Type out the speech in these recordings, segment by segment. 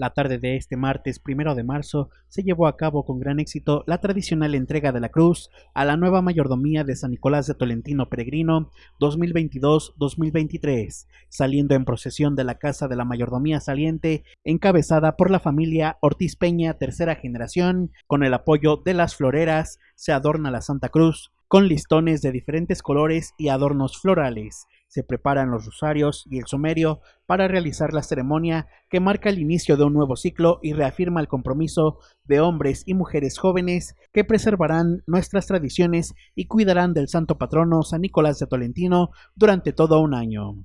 La tarde de este martes primero de marzo se llevó a cabo con gran éxito la tradicional entrega de la cruz a la nueva mayordomía de San Nicolás de Tolentino Peregrino 2022-2023, saliendo en procesión de la casa de la mayordomía saliente, encabezada por la familia Ortiz Peña, tercera generación, con el apoyo de las floreras, se adorna la Santa Cruz con listones de diferentes colores y adornos florales. Se preparan los rosarios y el somerio para realizar la ceremonia que marca el inicio de un nuevo ciclo y reafirma el compromiso de hombres y mujeres jóvenes que preservarán nuestras tradiciones y cuidarán del santo patrono San Nicolás de Tolentino durante todo un año.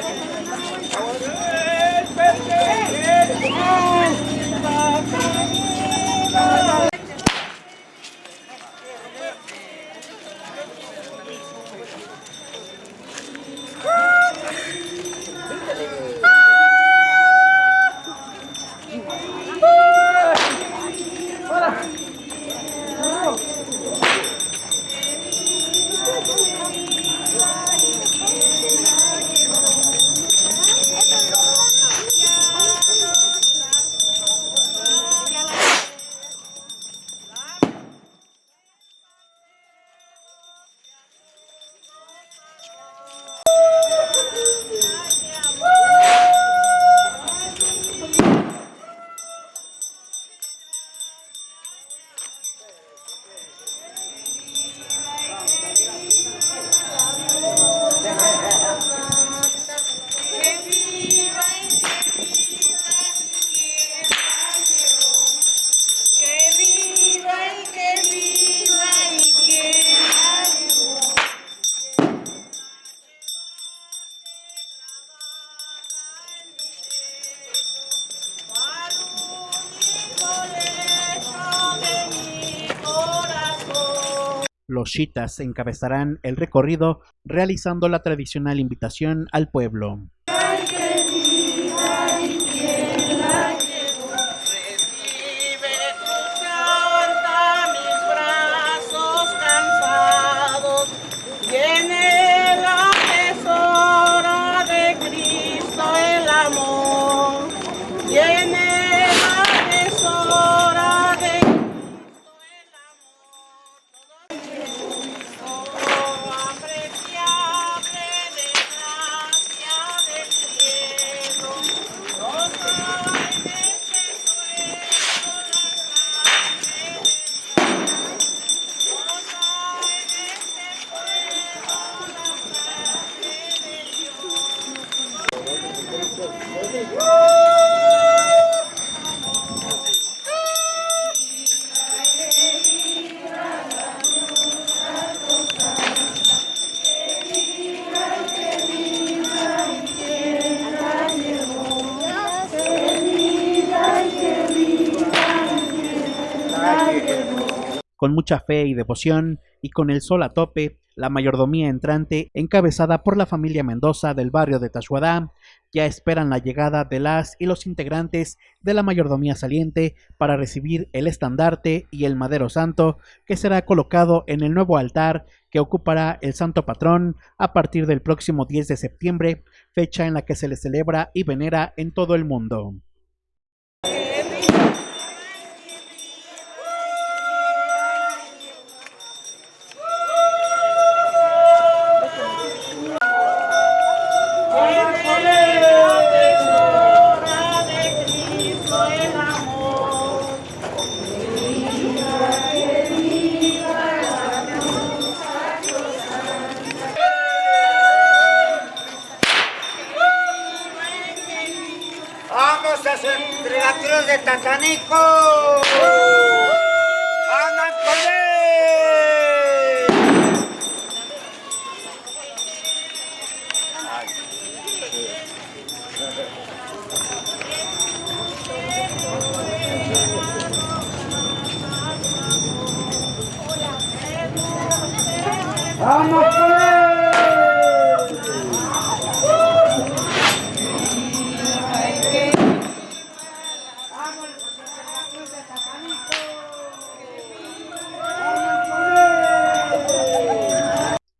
かわいい。Los chitas encabezarán el recorrido realizando la tradicional invitación al pueblo. Con mucha fe y devoción, y con el sol a tope, la mayordomía entrante, encabezada por la familia Mendoza del barrio de Tashuadá, ya esperan la llegada de las y los integrantes de la mayordomía saliente para recibir el estandarte y el madero santo que será colocado en el nuevo altar que ocupará el santo patrón a partir del próximo 10 de septiembre, fecha en la que se le celebra y venera en todo el mundo.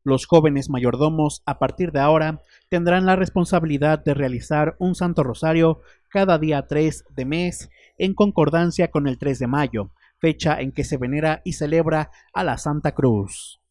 Los jóvenes mayordomos a partir de ahora tendrán la responsabilidad de realizar un Santo Rosario cada día 3 de mes en concordancia con el 3 de mayo, fecha en que se venera y celebra a la Santa Cruz.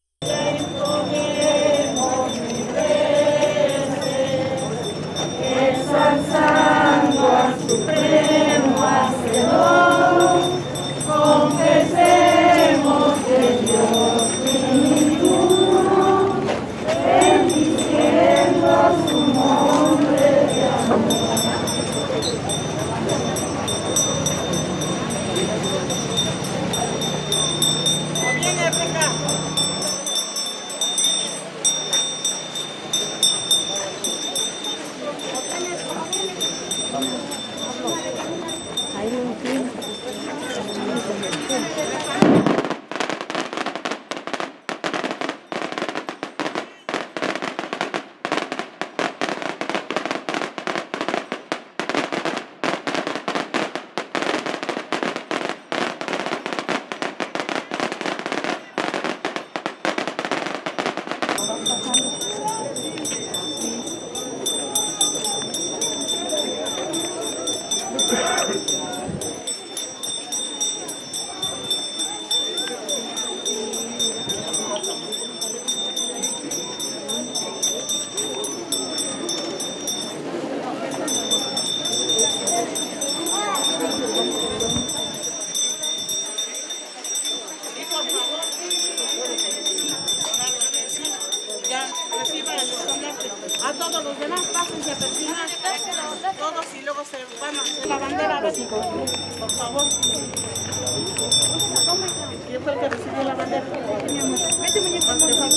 La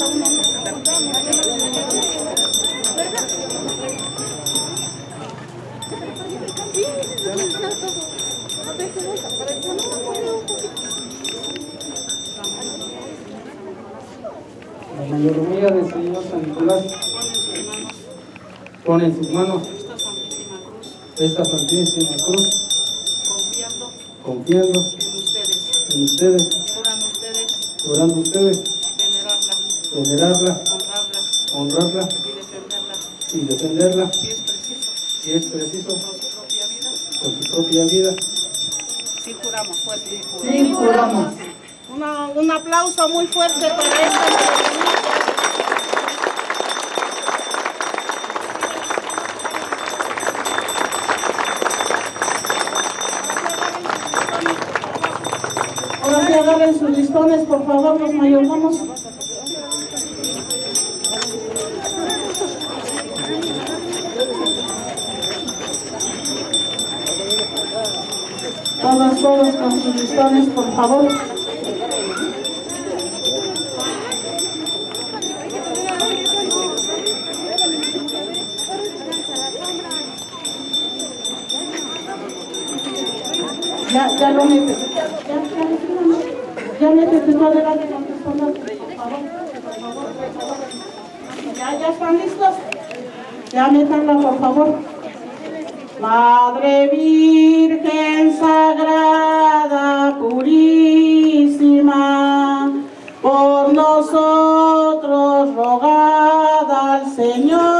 mayordomía del Señor San Nicolás pone en sus manos esta santísima cruz, confiando confiando en ustedes. en ustedes, jurando ustedes venerarla, honrarla honrarla y defenderla, y defenderla, si es preciso, si es preciso, con su propia vida. con su propia vida. Sí juramos, pues. Sí Sí, juramos. Una- un aplauso muy fuerte para esta. Ahora sí agarren sus listones, por favor, los mayordomos. Todos, con sus listones, por favor. Ya, ya lo meten. Ya, ya, tú adelante con tu estandarte, por favor. Por favor. ¿Ya, ya están listos? Ya métanla, por favor. Madre Virgen Sagrada, purísima, por nosotros rogada al Señor,